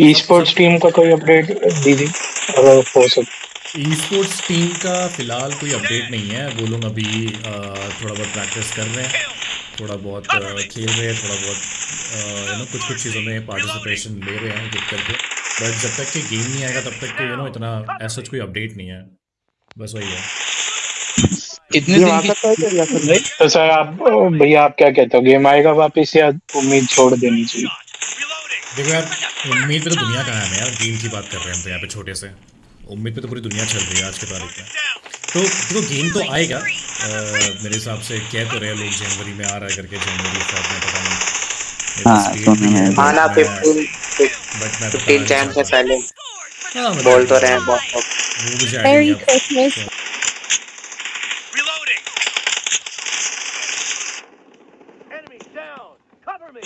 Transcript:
E sports team का कोई update दीदी? अगर हो सके। ई स्पोर्ट्स टीम का फ़िलहाल कोई अपडेट नहीं है। वो लोग अभी थोड़ा बहुत प्रैक्टिस कर रहे हैं। थोड़ा बहुत खेल रहे हैं थोड़ा बहुत यू नो कुछ कुछ चीज़ों में पार्टिसिपेशन ले रहे हैं एक करके। बट जब तक कि गेम नहीं आएगा तब तक के यू नो इतना ऐसा कोई अपडेट नहीं है। बस वही है। कितने दिन की नहीं? तो सर आप भैया आप क्या कहते हो? गेम आएगा वापिस या उम्मीद छोड़ देनी चाहिए? देखो यार अच्छा। उम्मीद पर तो दुनिया कहाँ है यार गेम की बात कर रहे हैं हम तो यहाँ पे छोटे से। उम्मीद पे तो पूरी दुनिया चल रही है आज के तारीख में। तो देखो गेम तो आएगा। आ, मेरे हिसाब से कह तो रहे लोग जनवरी में आ रहा है करके जनवरी फेब में पता नहीं। आना हाँ, तो फिफ्टीन हाँ, मतलब बोल तो रहे हैं तो- Cover me!